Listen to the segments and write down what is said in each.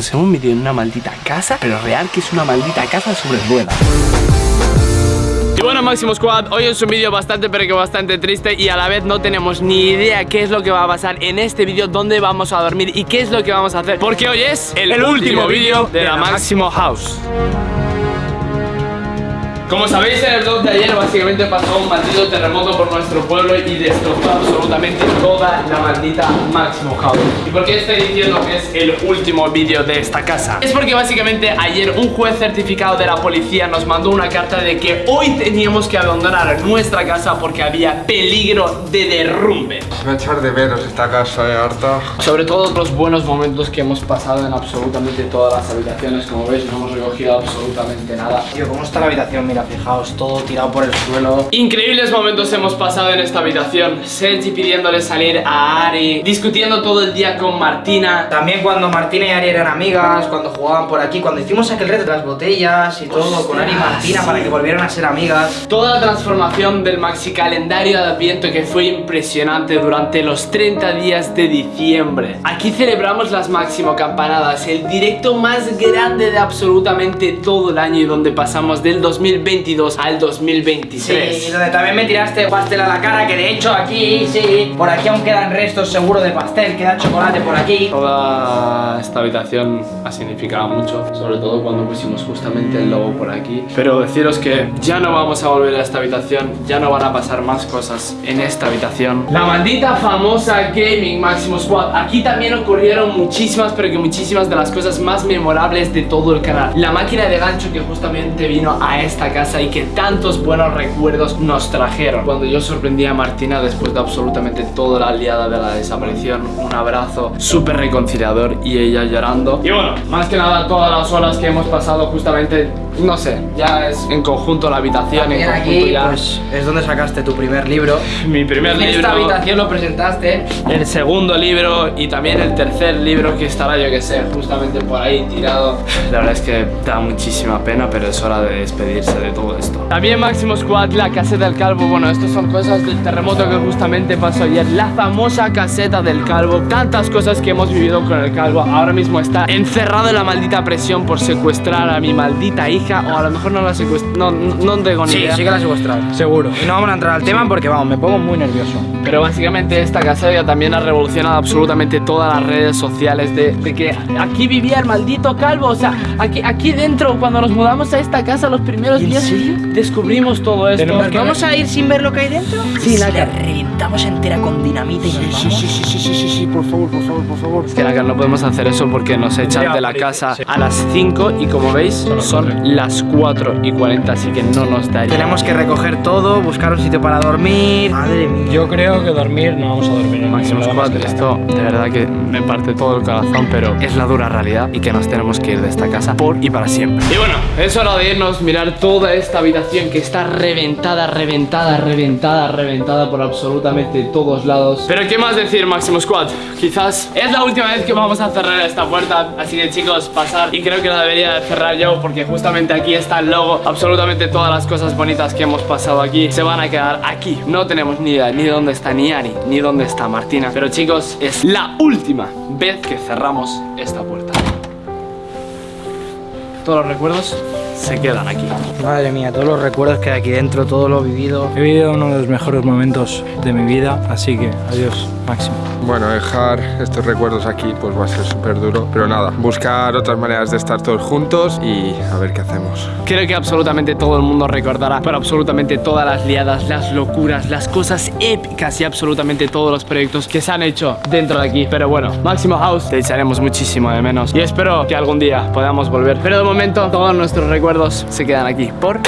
nos hemos metido en una maldita casa, pero real que es una maldita casa sobre ruedas. Y bueno Máximo Squad, hoy es un vídeo bastante pero que bastante triste y a la vez no tenemos ni idea qué es lo que va a pasar en este vídeo, dónde vamos a dormir y qué es lo que vamos a hacer Porque hoy es el, último vídeo de la Máximo House como sabéis en el vlog de ayer básicamente pasó un maldito terremoto por nuestro pueblo y destrozó absolutamente toda la maldita Máximo House ¿Y por qué estoy diciendo que es el último vídeo de esta casa? Es porque básicamente ayer un juez certificado de la policía nos mandó una carta de que hoy teníamos que abandonar nuestra casa porque había peligro de derrumbe. Me echar de veros esta casa, eh, harta Sobre todo los buenos momentos que hemos pasado en absolutamente todas las habitaciones. Como veis no hemos recogido absolutamente nada. Tío, ¿cómo está la habitación? Mira, fijaos, todo tirado por el suelo. Increíbles momentos hemos pasado en esta habitación. Sergi pidiéndole salir a Ari Discutiendo todo el día con Martina. También cuando Martina y Ari eran amigas Cuando jugaban por aquí Cuando hicimos aquel reto de las botellas y todo Con Ari y Martina para que volvieran a ser amigas. Toda la transformación del maxi calendario de Adviento que fue impresionante durante los 30 días de diciembre. Aquí celebramos las máximo campanadas El directo más grande de absolutamente todo el año Y donde pasamos del 2022 al 2023 Sí, y donde también me tiraste pastel a la cara Que de hecho aquí, sí Por aquí aún quedan restos seguro de pastel Queda chocolate por aquí. Toda esta habitación ha significado mucho Sobre todo cuando pusimos justamente el logo por aquí. Pero deciros que ya no vamos a volver a esta habitación Ya no van a pasar más cosas en esta habitación. La maldita famosa Gaming Máximo Squad. Aquí también ocurrieron muchísimas pero que muchísimas de las cosas más memorables de todo el canal. La máquina de gancho que justamente vino a esta casa Y que tantos buenos recuerdos nos trajeron. Cuando yo sorprendí a Martina después de absolutamente toda la liada de la desaparición Un abrazo súper reconciliador y ella llorando. Y bueno, más que nada todas las horas que hemos pasado justamente no sé, ya es en conjunto la habitación, en También conjunto aquí, ya. pues es donde sacaste tu primer libro. Mi primer En libro, esta habitación lo presentaste. El segundo libro y también el tercer libro que estará yo que sé, justamente por ahí tirado. La verdad es que da muchísima pena, pero es hora de despedirse de todo esto. También Máximo Squad, la caseta del calvo, bueno, esto son cosas del terremoto que justamente pasó ayer, la famosa caseta del calvo, tantas cosas que hemos vivido con el calvo, ahora mismo está encerrado en la maldita presión por secuestrar a mi maldita hija o a lo mejor no la secuestró, no, no, no tengo ni Sí, idea. sí que la has secuestrado Seguro Y no vamos a entrar al tema porque vamos, me pongo muy nervioso Pero básicamente esta casa ya también ha revolucionado absolutamente todas las redes sociales de, de que aquí vivía el maldito calvo. O sea, aquí, aquí dentro, cuando nos mudamos a esta casa los primeros días, descubrimos todo esto. ¿Nos vamos a ir sin ver lo que hay dentro? Sí, Si Reventamos entera con dinamita y nos Sí, vamos sí, sí, sí, sí, sí, sí, por favor, por favor, por favor. Es que Naka, no podemos hacer eso porque nos echan de la casa a las 5 y como veis son las 4 y 40, así que no nos daría. Tenemos que recoger todo, buscar un sitio para dormir Madre mía Yo creo que dormir no vamos a dormir en Máximo ningún lado Squad, más que esto de verdad que me parte todo el corazón, pero es la dura realidad y que nos tenemos que ir de esta casa por y para siempre. Y bueno, es hora de irnos, mirar toda esta habitación que está reventada, reventada, reventada, reventada por todos lados. Pero qué más decir, Máximo Squad, quizás es la última vez que vamos a cerrar esta puerta, así que chicos, pasar y creo que la debería de cerrar yo porque justamente aquí está el logo, absolutamente todas las cosas bonitas que hemos pasado aquí se van a quedar aquí. No tenemos ni idea ni dónde está ni Ari, ni dónde está Martina. Pero chicos, es la última vez que cerramos esta puerta. Todos los recuerdos se quedan aquí. Madre mía, todos los recuerdos que hay aquí dentro, todo lo vivido He vivido uno de los mejores momentos de mi vida, así que adiós, Máximo. Bueno, dejar estos recuerdos aquí pues va a ser súper duro Pero nada, buscar otras maneras de estar todos juntos y a ver qué hacemos Creo que absolutamente todo el mundo recordará por absolutamente todas las liadas, las locuras, las cosas épicas y absolutamente todos los proyectos que se han hecho dentro de aquí. Pero bueno, Máximo House, te echaremos muchísimo de menos y espero que algún día podamos volver. Pero de momento, todos nuestros recuerdos se quedan aquí por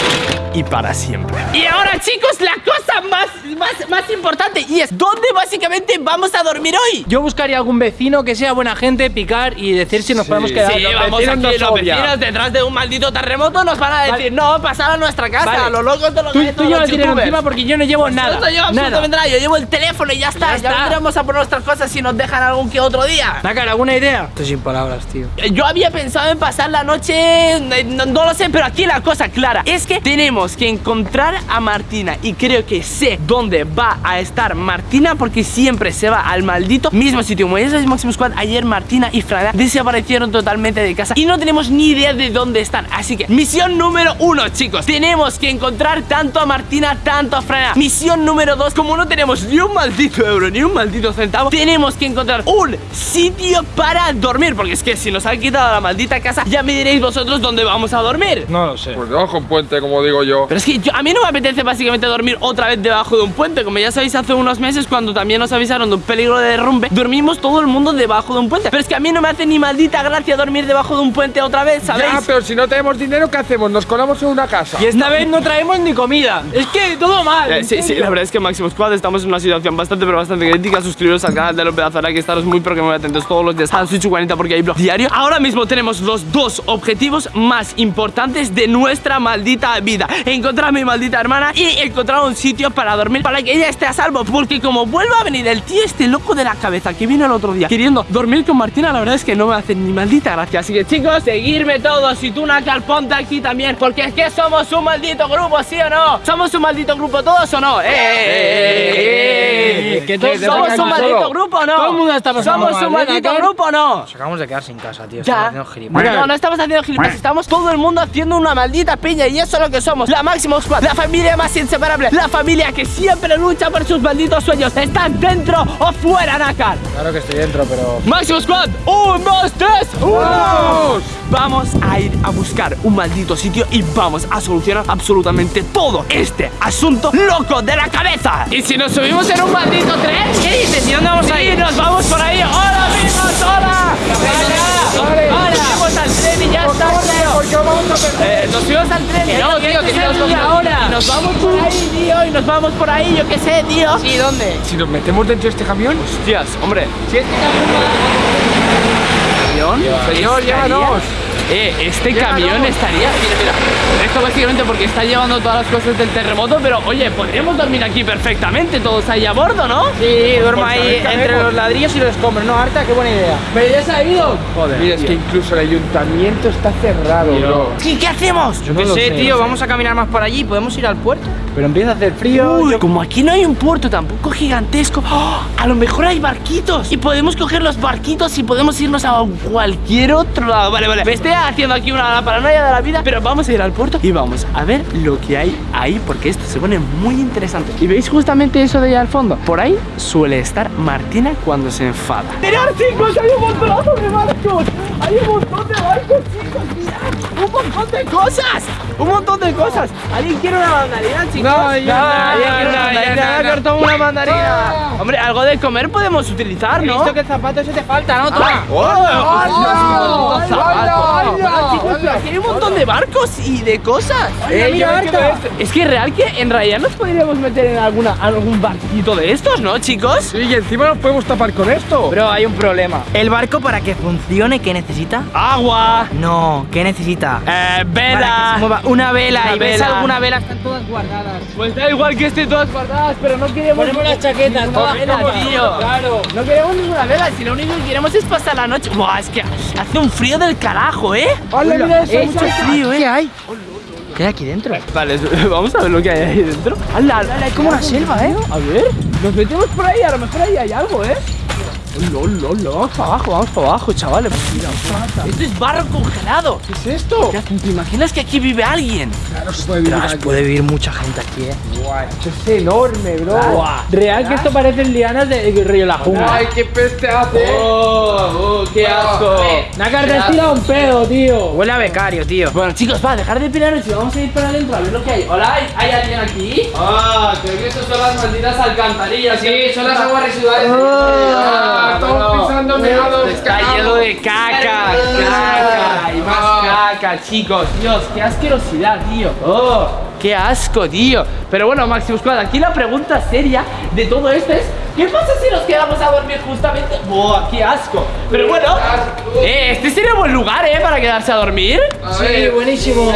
y para siempre. Y ahora, chicos, la cosa más, más, más importante y es ¿dónde básicamente vamos a dormir hoy? Yo buscaría algún vecino que sea buena gente, picar y decir si nos podemos quedar. Sí, Los vamos vecinos aquí, los vecinos detrás de un maldito terremoto nos van a decir, no, pasad a nuestra casa, Vale. a los locos de los Tú, de tú los encima porque yo no llevo nada. Yo no llevo nada. absolutamente nada, yo llevo el teléfono y ya está, Ya ya, está. vendremos a por nuestras cosas si nos dejan algún que otro día. Nácar, ¿alguna idea? Estoy sin palabras, tío Yo había pensado en pasar la noche, eh, no, no lo sé, pero aquí la cosa clara es que tenemos tenemos que encontrar a Martina y creo que sé dónde va a estar Martina porque siempre se va al maldito mismo sitio. Como ya sabéis, Máximo Squad, ayer Martina y Frana desaparecieron totalmente de casa y no tenemos ni idea de dónde están. Así que, misión número uno, chicos, tenemos que encontrar tanto a Martina, tanto a Frana. Misión número dos, como no tenemos ni un maldito euro, ni un maldito centavo, tenemos que encontrar un sitio para dormir. Porque es que si nos han quitado la maldita casa, ya me diréis vosotros dónde vamos a dormir. No lo sé. Pues debajo un puente, como digo yo. Pero es que yo- a mí no me apetece básicamente dormir otra vez debajo de un puente Como ya sabéis hace unos meses cuando también nos avisaron de un peligro de derrumbe Dormimos todo el mundo debajo de un puente Pero es que a mí no me hace ni maldita gracia dormir debajo de un puente otra vez, ¿sabéis? Ya, pero si no tenemos dinero, ¿qué hacemos? Nos colamos en una casa. Y esta vez no traemos ni comida. Es que todo mal. Eh, sí, sí, la verdad es que Máximo Squad estamos en una situación bastante pero bastante crítica Suscribiros al canal de los pedazos que estaros muy pero que muy atentos todos los días a Switch 40 porque hay blog diario Ahora mismo tenemos los dos objetivos más importantes de nuestra maldita vida Encontrar a mi maldita hermana y encontrar un sitio para dormir para que ella esté a salvo Porque como vuelva a venir el tío este loco de la cabeza que vino el otro día queriendo dormir con Martina La verdad es que no me hace ni maldita gracia Así que chicos, seguirme todos y tú Nakal, ponte aquí también Porque es que somos un maldito grupo, ¿sí o no? ¿Somos un maldito grupo todos o no? ¡Eh, eh, eh, eh! Que ¿Somos un maldito solo. grupo o no? Todo el mundo está pasando ¿Somos un mal, ¿eh, maldito grupo o no? Nos acabamos de quedar sin casa, tío. Ya. Estamos haciendo gilipollas. No, no estamos haciendo gilipollas, estamos todo el mundo haciendo una maldita piña y eso es lo que somos. La Máximo Squad, la familia más inseparable, la familia que siempre lucha por sus malditos sueños. ¿Estás dentro o fuera, Nakar? Claro que estoy dentro, pero. Máximo Squad, un, dos, tres, ¡Vamos! Vamos a ir a buscar un maldito sitio y vamos a solucionar absolutamente todo este asunto loco de la cabeza. Y si nos subimos en un maldito tren, ¿qué dices? ¿Y dónde vamos a ir? nos vamos por ahí. ¡Hola, amigos! ¡Hola! ¡Hola! Eh, nos subimos al tren y no, tío, que nos vamos ahora. Nos vamos por ahí, tío, y nos vamos por ahí, yo qué sé, tío. ¿Y dónde? Si nos metemos dentro de este camión, Hostias, hombre. Si este camión señor, llévanos. Eh, este camión estaría. Mira, mira. Esto básicamente porque está llevando todas las cosas del terremoto, pero oye, podríamos dormir aquí perfectamente, todos ahí a bordo, ¿no? Sí, duermo ahí entre los ladrillos y los escombros, ¿no? Harta, qué buena idea. Pero ya se ha ido. Joder. mira, es que incluso el ayuntamiento está cerrado, bro. ¿Qué, qué hacemos? Yo qué sé, tío, vamos a caminar más por allí, podemos ir al puerto. Pero empieza a hacer frío. Uy, yo- como aquí no hay un puerto tampoco gigantesco, ¡oh! a lo mejor hay barquitos y podemos coger los barquitos y podemos irnos a cualquier otro lado. Vale, vale. Me estoy haciendo aquí una paranoia de la vida, pero vamos a ir al puerto y vamos a ver lo que hay ahí porque esto se pone muy interesante. ¿Y veis justamente eso de allá al fondo? Por ahí suele estar Martina cuando se enfada. ¡Mirad, chicos! ¡Hay un montonazo de barcos! ¡Hay un montón de barcos, chicos! ¡Mirad! ¡Un montón de cosas! ¡Un montón de cosas! ¿Alguien quiere una mandarina, chicos? No, ya no, ¿Alguien ya quiere una no, no, una mandarina. Hombre, algo de comer podemos utilizar, He ¿no? visto que el zapato ese te falta, ¿no? ¡Oh! ¡Hola! Pero aquí hay un montón de barcos y de cosas. Eh, mira, quedo Arta. Es que real que en realidad nos podríamos meter en alguna algún barquito de estos, ¿no, chicos? Sí, y encima nos podemos tapar con esto. Pero hay un problema. ¿El barco para que funcione qué necesita? Agua, No, ¿qué necesita? eh, Para que se vela. mueva una vela. Una ¿Y ves vela. alguna vela? Están todas guardadas. Pues da igual que estén todas guardadas, pero no queremos. Ponemos las chaquetas, ninguna todas vela, juntas, tío. claro. No queremos ninguna vela, si lo único que queremos es pasar la noche. Buah, es que hace un frío del carajo, ¿eh? Hola, mira eso, Eh, mucho frío, ¿eh? ¿Qué hay? ¿Qué hay aquí dentro? Vale, vamos a ver lo que hay ahí dentro. ¡Hala! Hay como una selva, ¿eh? A ver, nos metemos por ahí, a lo mejor ahí hay algo, ¿eh? Lol, lol, vamos para abajo, vamos para abajo, chavales. Mira, esto es barro congelado. ¿Qué es esto? ¿Te imaginas que aquí vive alguien? Claro, se puede vivir aquí. puede vivir mucha gente aquí, ¿eh? Guay, esto es enorme, bro. Real que esto parece lianas de Río La Jungla. Ay, qué peste hace. ¡Oh! oh qué asco! Nakar te has tirado un pedo, tío. Huele a becario, tío. Bueno, chicos, va, dejar de pelearnos y vamos a ir para adentro a ver lo que hay. Hola, ¿hay, alguien aquí? Ah, creo que estas son las malditas alcantarillas. Sí, son las aguas residuales. Meados. Está lleno de caca, caca y más caca, chicos. Dios, qué asquerosidad, tío. Oh, qué asco, tío. Pero bueno, Maximus Squad, aquí la pregunta seria de todo esto es: ¿qué pasa si nos quedamos a dormir justamente? ¡Buah, qué asco! Pero bueno, eh, este sería buen lugar, ¿eh? Para quedarse a dormir. Sí, buenísimo.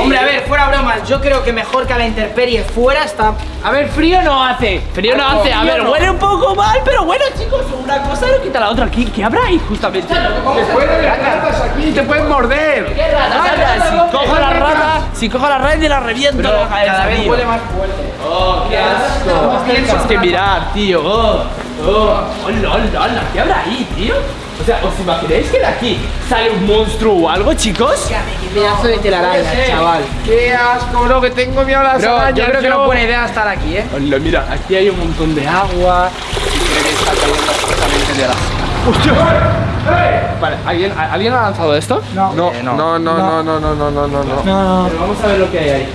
Hombre, a ver, fuera bromas, yo creo que mejor que a la intemperie fuera está. A ver, frío no hace. Frío no hace. A ver, huele un poco mal, pero bueno, chicos, una cosa no quita la otra. ¿Qué, qué habrá ahí justamente? Te pueden ver ratas Si cojo la red y la reviento en la cabeza, Cada vez tío. huele más fuerte. Oh, qué asco. Es que mirad, tío. Oh, oh. Hola, hola, hola. ¿Qué habrá ahí, tío? O sea, ¿os imagináis que de aquí sale un monstruo o algo, chicos? Pedazo de telaraña, chaval. Qué asco, bro, que tengo miedo a las Bro, yo creo que no es buena idea estar aquí, ¿eh? Hola, mira, aquí hay un montón de agua. Y creo que está cayendo absolutamente de la. ¡Hostia! Vale, ¿alguien, ¿alguien ha lanzado esto? No. No, Eh, no, no. no, no, no, no, no, no, no, no. No, no. Pero vamos a ver lo que hay ahí.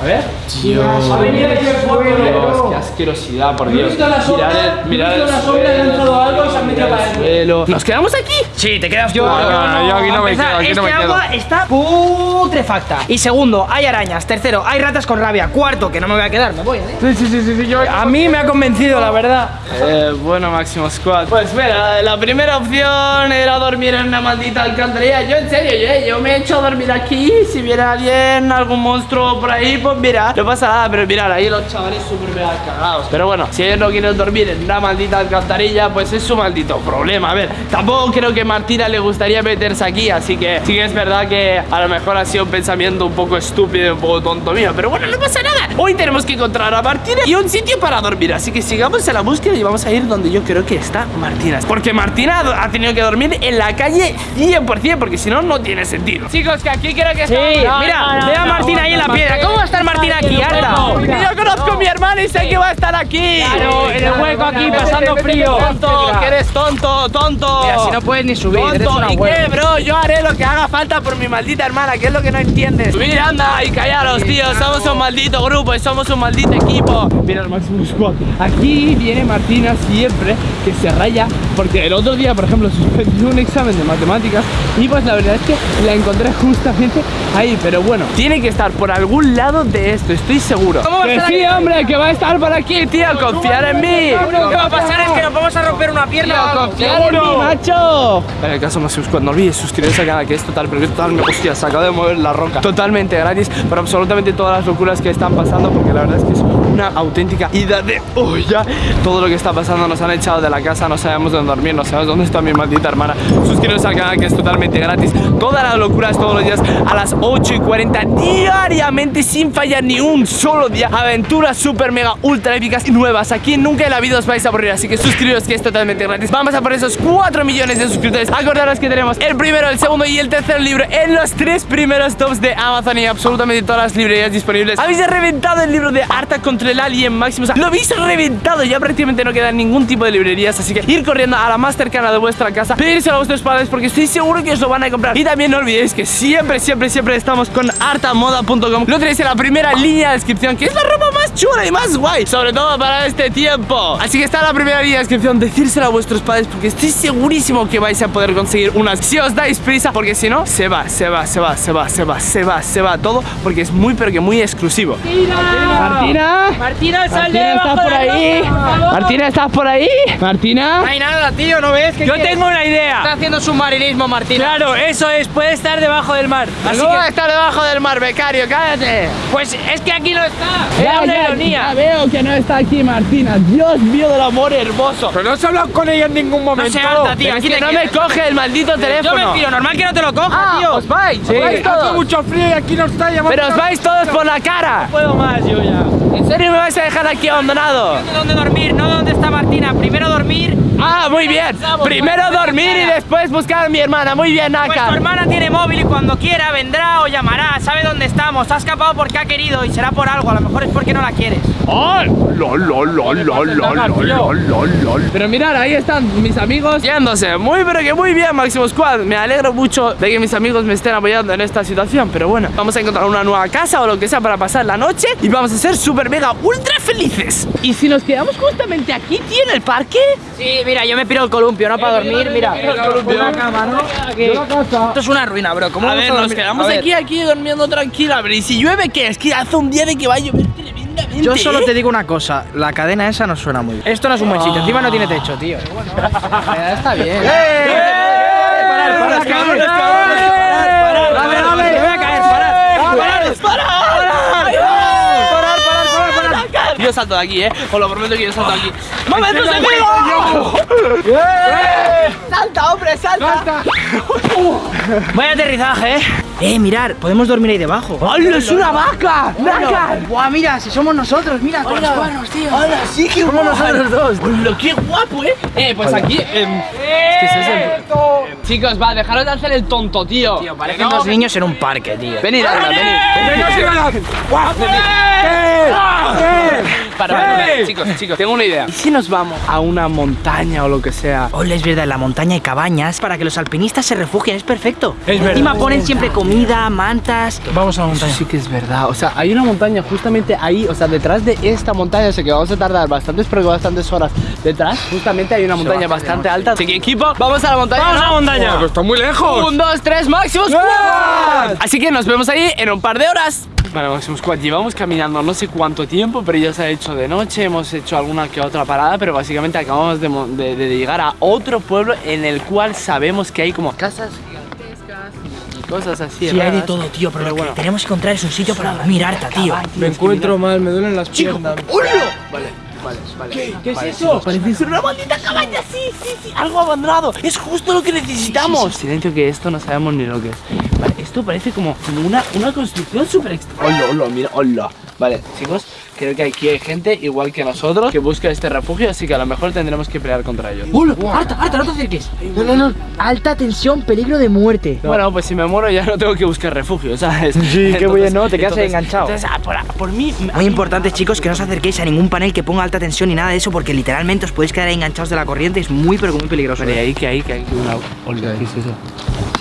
A ver. Dios. Ha venido aquí el fuego, Dios, qué asquerosidad, por Dios. visto la sombra, Mirad mirad visto el la sombra, he suelo, lanzado algo y se han metido mirad para el adentro. suelo. ¿Nos quedamos aquí? Sí, te quedas Yo-. No, yo aquí no me quedo, aquí no me este quedo. está putrefacta. Y segundo, hay arañas. Tercero, hay ratas con rabia. Cuarto, que no me voy a quedar, me voy, ¿eh? Sí, sí, sí, sí, sí, yo. A mí me ha convencido, la verdad. Eh, bueno, Máximo Squad. Pues mira, la primera opción era dormir en una maldita alcantarilla. Yo, en serio, yo, yo me he hecho a dormir aquí. Si viene alguien, algún monstruo por ahí, pues mira, no pasa nada. Pero mirad, ahí los chavales súper mega cagados. Pero bueno, si ellos no quieren dormir en una maldita alcantarilla, pues es su maldito problema. A ver, tampoco creo que Martina le gustaría meterse aquí. Así que sí que es verdad que a lo mejor ha sido un pensamiento un poco estúpido, y un poco tonto mío. Pero bueno, no pasa nada. Hoy tenemos que encontrar a Martina y un sitio para dormir. Así que sigamos en la búsqueda y vamos a ir donde yo creo que está Martina. Porque Martina ha tenido que dormir en la calle 100%, porque si no, no tiene sentido. Chicos, que aquí creo que está. Sí, mira, ve a Martina ahí en la piedra. ¿Cómo va a estar Martina aquí, Yo conozco a mi hermano y sé que va a estar aquí. Claro, en el hueco aquí, pasando frío. Tonto, que eres tonto, tonto. Mira, si no puedes ni subir, eres Tonto, una ¿y qué, bro? Yo haré lo que haga falta por mi maldita hermana, que es lo que no entiendes. Subir, anda y callaros, tío. Somos un maldito grupo y somos un maldito equipo. Mira el Maximus Squad. Aquí viene Martina siempre que se raya, porque el otro día, por ejemplo, suspendió un examen de matemáticas y pues la verdad es que la encontré justamente ahí. Pero bueno, tiene que estar por algún lado de esto, estoy seguro. ¿Cómo va a que estar sí, aquí? hombre, que va a estar por aquí, tío. Confiar en mí. Lo que va a pasar es que nos vamos a romper una pierna o algo. ¡Confiar en mí, macho! En el caso Squad, no olvides suscribirse al canal que es total, pero que es total, hostia, se acaba de mover la roca Totalmente gratis para absolutamente todas las locuras que están pasando Porque la verdad es que es una auténtica ida de olla Todo lo que está pasando, nos han echado de la casa, no sabemos dónde dormir, no sabemos dónde está mi maldita hermana. Suscribiros al canal que es totalmente gratis. Todas las locuras todos los días a las 8 y 40 diariamente sin fallar ni un solo día. Aventuras super mega ultra épicas y nuevas. Aquí nunca en la vida os vais a aburrir, así que suscribiros que es totalmente gratis. Vamos a por esos 4 millones de suscriptores. Acordaros que tenemos el primero, el segundo y el tercer libro En los tres primeros tops de Amazon y absolutamente todas las librerías disponibles. Habéis reventado el libro de Arta contra el Alien Maximus Lo habéis reventado, ya prácticamente no queda ningún tipo de librerías Así que ir corriendo la más cercana de vuestra casa Pedírselo a vuestros padres porque estoy seguro que os lo van a comprar. Y también no olvidéis que siempre, siempre, siempre estamos con artamoda.com Lo tenéis en la primera línea de descripción Que es la ropa más chula y más guay Sobre todo para este tiempo. Así que está en la primera línea de descripción Decírselo a vuestros padres porque estoy segurísimo que vais a poder conseguir unas Si os dais prisa porque si no, se va, se va, se va, se va, se va, se va, se va todo Porque es muy pero que muy exclusivo. Martina. Martina, sal de Martina, ¿estás de por la ahí? Martina, ¿estás por ahí? Martina. No hay nada, tío, ¿no ves? Yo tengo una idea. Está haciendo submarinismo, Martina. Claro, eso es, puede estar debajo del mar. Así ¿Cómo va a que, estar debajo del mar, becario? ¡Cállate! Pues es que aquí no está. era una ya ironía. veo que no está aquí Martina Dios mío del amor hermoso Pero no se ha hablado con ella en ningún No momento. se harta, tío. Pero es Aquí que te no me quedas. coge el maldito Yo me teléfono normal que no te lo coja, Ah, tío. os vais, os vais Hace todos mucho frío y aquí no está llamando. Pero os vais todos por la cara puedo más yo ya. ¿En serio me vais a dejar aquí abandonado? ¿Dónde dormir? No dónde está Martina. Primero dormir. Ah, muy bien. Primero dormir y después buscar a mi hermana. Muy bien, Naka. Pues tu hermana tiene móvil y cuando quiera vendrá o llamará. Sabe dónde estamos. Ha escapado porque ha querido y será por algo. A lo mejor es porque no la quieres. ¡Ay! Pero mirad, ahí están mis amigos yéndose. Muy, pero que muy bien, Máximo Squad. Me alegro mucho de que mis amigos me estén apoyando en esta situación. Pero bueno, vamos a encontrar una nueva casa o lo que sea para pasar la noche. Y vamos a ser súper mega ultra felices. Y si nos quedamos justamente aquí, tío, en el parque. Sí, mira, yo me piro el columpio, no para dormir. Mira, una cama, ¿no? Aquí. Esto es una ruina, bro. ¿Cómo A vamos ver, nos quedamos aquí, aquí durmiendo tranquila Pero ¿y si llueve qué? Es que hace un día de que va a llover tremendamente Yo solo ¿eh? te digo una cosa, la cadena esa no suena muy bien. Esto no es un buen sitio, encima no tiene techo, tío. Eh, Está bien. Parar, parar, parar, a caer, parar. ¡Parar! ¡Parar! ¡Parar! ¡Parar! Salto de aquí, eh. Os lo prometo que yo salto de aquí. ¡Momentos de amigo! ¡Salta, hombre, salta! Vaya aterrizaje, eh. Eh, mirar, podemos dormir ahí debajo. ¡Hola, es una vaca! ¡Vaca! Buah, mira, si somos nosotros, mira, con los cuernos, tío. ¡Hola, sí que Somos nosotros dos. ¡Hola, qué guapo, eh! Eh, pues aquí. em. Em, Chicos, va, dejaros de hacer el tonto, tío. Tío, parecen dos niños en un parque, tío. Venid, anda, venid. Para, para, para, chicos, chicos, tengo una idea. ¿Y si nos vamos a una montaña o lo que sea? Hola, es verdad, en la montaña hay cabañas para que los alpinistas se refugien, es perfecto. Es verdad. Encima ponen siempre comida, mantas. Vamos a la montaña. Sí que es verdad, o sea, hay una montaña justamente ahí, o sea, detrás de esta montaña, sé que vamos a tardar bastantes, pero bastantes horas detrás, justamente hay una montaña bastante alta. Así que equipo, vamos a la montaña. ¡Vamos a la montaña! Pero está muy lejos. Un, dos, tres, máximo squad. Así que nos vemos ahí en un par de horas. Vale, Máximo Squad, llevamos caminando no sé cuánto tiempo, pero ya se ha hecho de noche, hemos hecho alguna que otra parada, pero básicamente acabamos de, mo- de- de llegar a otro pueblo en el cual sabemos que hay como casas gigantescas y cosas así. Sí, hay de todo, tío, pero lo que tenemos que encontrar es un sitio para dormir harta, tío. Me encuentro mal, me duelen las piernas. Vale, vale, vale. ¿Qué, ¿Qué es eso? Parece ser una maldita cabaña, sí, sí, sí, algo abandonado. Es justo lo que necesitamos. Silencio que esto no sabemos ni lo que es. Vale, esto parece como, como una, una construcción súper extra. Hola, hola, mira, hola. Vale, chicos, creo que aquí hay gente igual que nosotros que busca este refugio, así que a lo mejor tendremos que pelear contra ellos. ¡Hola! ¡Harta, harta, no te acerques! No, no, no. Alta tensión, peligro de muerte. Bueno, pues si me muero ya no tengo que buscar refugio, ¿sabes? Sí, qué bien, ¿no? Te quedas ahí enganchado. Entonces, ah, por, por mí... Muy importante, chicos, que no os acerquéis a ningún panel que ponga alta tensión ni nada de eso, porque literalmente os podéis quedar ahí enganchados de la corriente. Es muy, pero muy peligroso. Vale, ahí que hay, que hay que una... ¿qué es eso?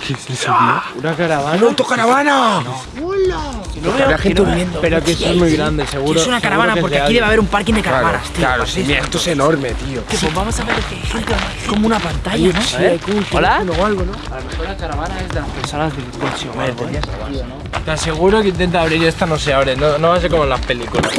¿Qué es eso, tío? ¡Una caravana! ¡Autocaravana! No veo gente durmiendo. Pero que eso es muy grande, seguro. es una caravana, que es porque aquí debe haber un parking de caravanas, tío. claro, sí, mira, esto es enorme, tío. Pues vamos a ver qué hay gente. como una pantalla, ¿no? A ver, Hola. A lo mejor la caravana es de las personas del coche o algo, ¿eh? Te aseguro que intenta abrir esta no se abre, no, no va a ser como en las películas.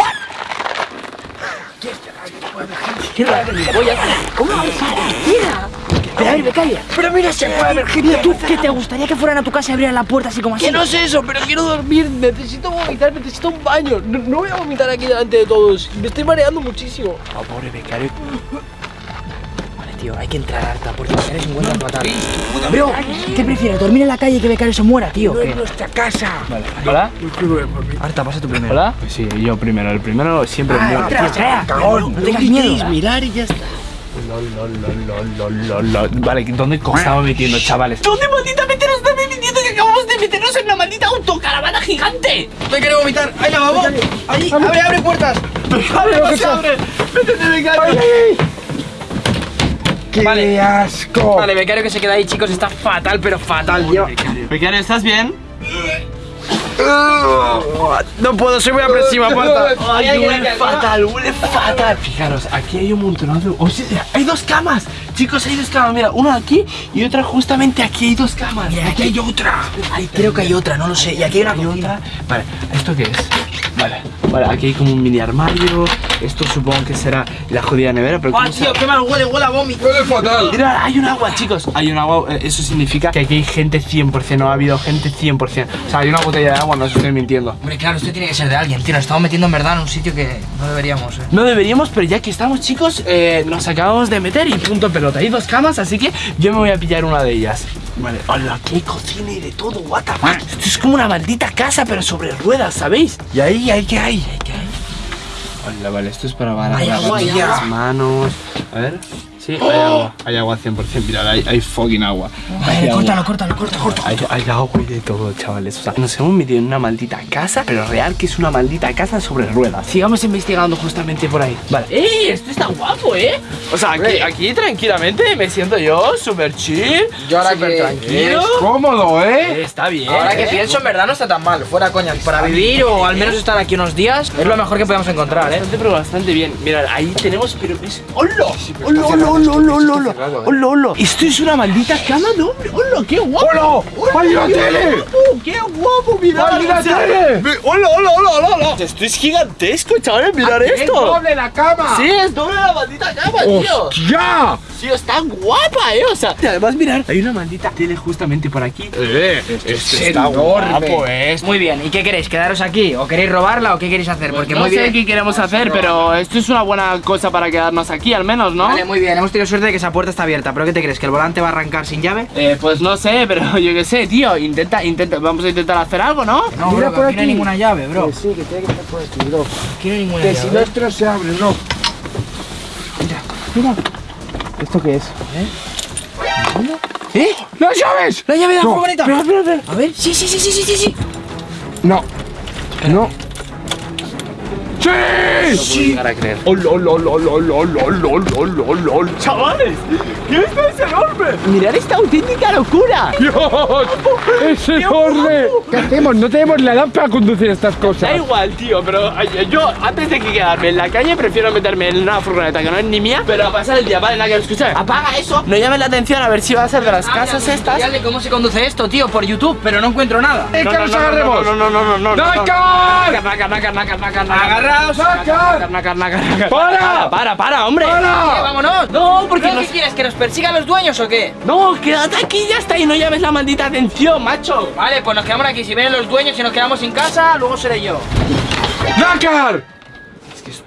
¿Cómo va a ser Pero a ver, Becaria. Pero mira, se puede haber gente. ¿Tú qué te gustaría que fueran a tu casa y abrieran la puerta así como así? Que no sé eso, pero quiero dormir, necesito vomitar, necesito un baño. No, no voy a vomitar aquí delante de todos. Me estoy mareando muchísimo. Oh, pobre becario. Vale, tío, hay que entrar harta porque Becario se encuentra fatal. Bro, ¿qué prefieres? ¿Dormir en la calle y que Becario se muera, tío? ¿Qué? nuestra casa! ¿Hola? Harta, pasa tú primero. ¿Hola? Pues sí, yo primero. El primero siempre es mío. Entra, entra. No tengas miedo. mirar y ya está. Vale, ¿dónde estamos metiendo, chavales? ¿Dónde maldita mente nos estamos metiendo que acabamos de meternos en una maldita autocaravana gigante? Me quiero vomitar. ¡Ahí la vamos! ¡Ahí! ¡Abre, abre puertas! ¡Becario, no se abre! ¡Métete, becario! ¡Qué asco! Vale, Becario que se queda ahí, chicos, está fatal, pero fatal, tío. Becario, ¿estás bien? No puedo, soy muy apresiva, Ay, huele fatal, huele fatal. Fijaros, aquí hay un montón de... Oh, sí, hay dos camas. Chicos, hay dos camas. Mira, una aquí y otra justamente aquí. Hay dos camas. Mira, aquí hay otra. Creo que hay otra, no lo sé. Y aquí hay una cocina. otra. Vale, ¿esto qué es? Vale, vale, aquí hay como un mini armario. Esto supongo que será la jodida nevera, pero ¡Ah, ¿cómo se- tío, qué mal huele! ¡Huele a vómito! ¡Huele fatal! Mira, hay un agua, chicos. Hay un agua. eh, Eso significa que aquí hay gente 100%. No ha habido gente 100%. O sea, hay una botella de agua, no os estoy mintiendo. Hombre, claro, esto tiene que ser de alguien, tío. Nos estamos metiendo en verdad en un sitio que no deberíamos, eh. No deberíamos, pero ya que estamos, chicos, eh, nos acabamos de meter y punto pelota. Hay dos camas, así que yo me voy a pillar una de ellas. Vale, hola, aquí hay cocina y de todo, what the fuck. Esto es como una maldita casa, pero sobre ruedas, ¿sabéis? ¿Y ahí, ahí qué hay? Hola, vale, esto es para Hay hay las manos. A ver. Sí, hay agua. Hay agua 100%. Mirad, hay, hay fucking agua. Hay Vale, agua. córtalo, córtalo, córtalo, córtalo. Hay, hay agua y de todo, chavales. O sea, nos hemos metido en una maldita casa, pero real que es una maldita casa sobre ruedas. Sigamos investigando justamente por ahí. Vale. ¡Ey! Esto está guapo, ¿eh? O sea, aquí, aquí tranquilamente me siento yo súper chill. Yo ahora que- tranquilo. ¡Cómodo, Eh, eh! Está bien. Ahora que ¿eh? pienso, en verdad no está tan mal. Fuera coña. Para vivir o al menos estar aquí unos días es lo mejor que podemos encontrar, eh. Bastante, pero bastante bien. Mirad, ahí tenemos, pero es. ¡Hola! ¡Hola, hola, hola, hola, hola, hola! ¡Hola! Esto es una maldita cama de hombre. ¡Hola, qué guapo! ¡Hola! ¡Hay la tele! ¡Qué guapo! Mirad, ¡Hay la tele! ¡Hola, hola, hola, hola! Esto es gigantesco, chavales, mirad ¡Es esto. doble la cama! Sí, es doble la maldita cama, tío. ¡Hostia! Tío, está guapa, eh. O sea, además, mirar, hay una maldita tele justamente por aquí. Eh, este está Guapo, eh. Muy bien, ¿y qué queréis? ¿Quedaros aquí? ¿O queréis robarla o qué queréis hacer? Porque no muy sé bien. qué queremos hacer, pero esto es una buena cosa para quedarnos aquí, al menos, ¿no? Vale, muy bien, hemos tenido suerte de que esa puerta está abierta. ¿Pero qué te crees? ¿Que el volante va a arrancar sin llave? Eh, pues no sé, pero yo qué sé, tío. Intenta, intenta, vamos a intentar hacer algo, ¿no? No, bro, que aquí no hay ninguna llave, bro. sí, que tiene que estar por aquí, bro. Aquí no hay ninguna Que si llave. no, esto no se abre, bro. ¿Esto qué es? ¿Eh? ¡Las llaves! ¡La llave de la No, furgoneta! espera, espera, espera. A ver, sí, sí, sí, sí, sí, sí, sí. No. No. ¡Sí! Sí. llegar a creer. ¡Ol, ol, ol, ol, ol, ol, ol, ol, ol, ol, ol! ¡Chavales! ¿Qué esto es enorme? ¡Mirad esta auténtica locura! ¡Dios! ¡Es enorme! ¿Qué hacemos? No tenemos la edad para conducir estas Da cosas. igual, tío, pero yo antes de que quedarme en la calle prefiero meterme en una furgoneta que no es ni mía, pero a pasar el día, vale, la que escucha, apaga eso, no llames la atención a ver si va a ser de las casas estas. Dale, ¿cómo se conduce esto, tío? Por YouTube, pero no encuentro nada. ¡Eh, que nos agarremos! No, no, no, no, no, no. ¡Dakar! Nacar, nacar, nacar, ¡Para! Para, para, hombre. ¡Para! vámonos. No, porque ¿Pero nos... ¿Qué quieres? ¿Que nos persigan los dueños o qué? No, quédate aquí ya está y no llames la maldita atención, macho. Vale, pues nos quedamos aquí. Si vienen los dueños y nos quedamos sin casa, luego seré yo. ¡Dakar!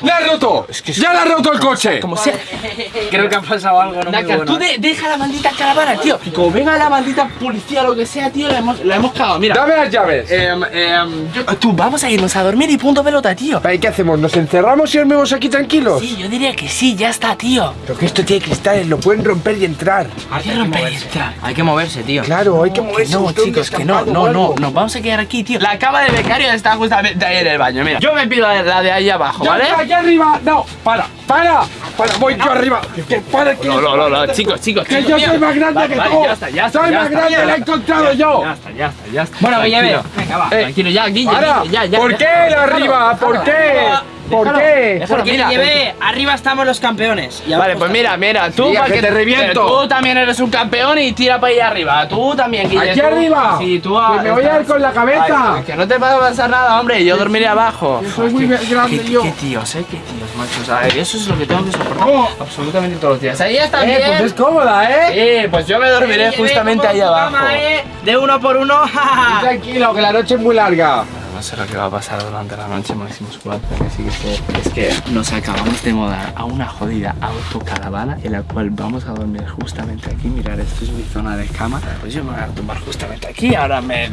¡Le has roto! ¡Ya le has roto el coche! Como sea. Creo que ha pasado algo no muy Dakar, bueno. tú de- deja la maldita caravana, tío. Y como venga la maldita policía o lo que sea, tío, la hemos, la hemos cagado. Mira. ¡Dame las llaves! Em, em, yo- tú, vamos a irnos a dormir y punto pelota, tío. ¿Y qué hacemos? ¿Nos encerramos y dormimos aquí tranquilos? Sí, yo diría que sí, ya está, tío. Pero que esto tiene cristales, lo pueden romper y entrar. Hay que romper y entrar. Hay que moverse, tío. Claro, hay que moverse. No, chicos, que no, no, no, nos vamos a quedar aquí, tío. La cama de becario está justamente ahí en el baño, mira. Yo me pido la de, la ahí abajo, ¡Ya ¿vale? Aquí arriba! ¡No! ¡Para! ¡Para! ¡Para! ¡Voy yo arriba! ¡Que para! que- No, no, no, no, chicos, chicos, ¡Que yo soy más grande que tú! Ya está, ya está. ¡Soy más grande! ¡Lo he encontrado yo! Ya está, ya está, ya está. Bueno, Tranquilo. Guille, venga, va. Eh, Tranquilo, ya, Guille, ya, ya. ¿Por qué el arriba? ¿Por qué? ¿Por déjalo, qué? déjalo, Porque mira. llevé, arriba estamos los campeones. Y Vale, pues mira, mira, tú Mira, pa' que te reviento. Tú también eres un campeón y tira para allá arriba. Tú también, Guille. ¿Aquí tú- arriba? Sí, tú Que me voy a ir con la cabeza. Ay, que no te va a pasar nada, hombre. Yo dormiré abajo. Soy muy Joder, qué- grande qué, yo. Qué tíos, eh, qué tíos, macho. O sea, eso es lo que tengo que soportar Oh. absolutamente todos los días. Ahí está Eh, bien. pues es cómoda, ¿eh? Sí, pues yo me dormiré justamente ahí abajo. cama, ¿eh? De uno por uno. Tranquilo, que la noche es muy larga. No sé lo que va a pasar durante la noche, Máximo Squad, pero sí que. Es que nos acabamos de mudar a una jodida autocaravana en la cual vamos a dormir justamente aquí. Mirar, esto es mi zona de cama. Pues yo me voy a tumbar justamente aquí. Ahora me.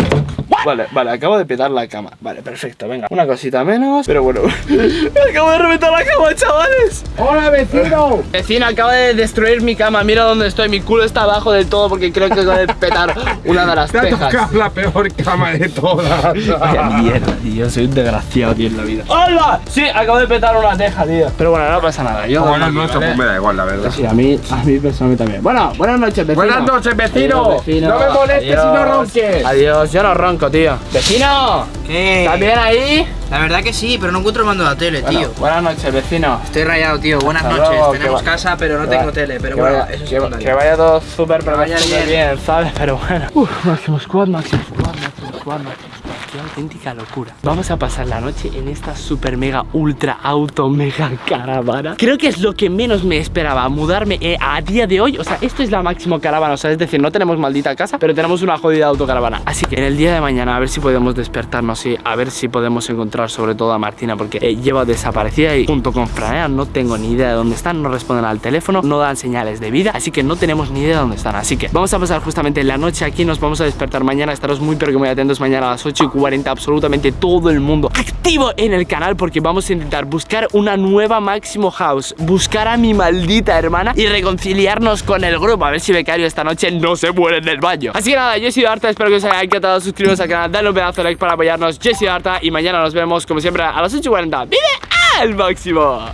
Vale, vale, acabo de petar la cama. Vale, perfecto, venga. Una cosita menos, pero bueno. acabo de reventar la cama, chavales. ¡Hola, vecino! Vecino, acaba de destruir mi cama. Mira dónde estoy. Mi culo está abajo del todo porque creo que acabo de petar una de las Te tejas. tocado la peor cama de todas. Vaya mierda, tío. Soy un desgraciado, tío, en la vida. ¡Hola! Sí, acabo de petar una teja, tío. Pero bueno, no pasa nada. Yo ¿vale? pues me da igual, la verdad. Sí, a mí, a mí personalmente también. Bueno, buenas noches, vecino. Buenas noches, vecino. Adiós, vecino. No me molestes y no ronques. Adiós, yo no ronco, tío. Vecino, ¿Qué? ¿estás bien ahí? La verdad que sí, pero no encuentro el mando de la tele, Bueno, tío. buenas noches, vecino. Estoy rayado, tío. Buenas Hasta noches. luego, Tenemos casa, pero no tengo tele. Pero bueno, vaya- eso es que, vaya todo súper, pero vaya bien. bien, ¿sabes? Pero bueno. Uf, Máximo Squad, Máximo Squad, Máximo Squad, Máximo Squad. Qué auténtica locura. Vamos a pasar la noche en esta super mega ultra auto mega caravana. Creo que es lo que menos me esperaba mudarme eh, a día de hoy. O sea, esto es la máximo caravana. O sea, es decir, no tenemos maldita casa, pero tenemos una jodida autocaravana. Así que en el día de mañana a ver si podemos despertarnos y a ver si podemos encontrar sobre todo a Martina porque eh, lleva desaparecida y junto con Franea no tengo ni idea de dónde están, no responden al teléfono, no dan señales de vida, así que no tenemos ni idea de dónde están. Así que vamos a pasar justamente la noche aquí, nos vamos a despertar mañana, estaros muy pero que muy atentos mañana a las 8 y 40, absolutamente todo el mundo activo en el canal porque vamos a intentar buscar una nueva Máximo House, buscar a mi maldita hermana y reconciliarnos con el grupo, a ver si Becario esta noche no se muere en el baño. Así que nada, yo he sido Arta, espero que os haya encantado, suscribiros al canal, dale un pedazo de like para apoyarnos, yo he sido Arta y mañana nos vemos como siempre a las 8 y 40. ¡Vive al máximo!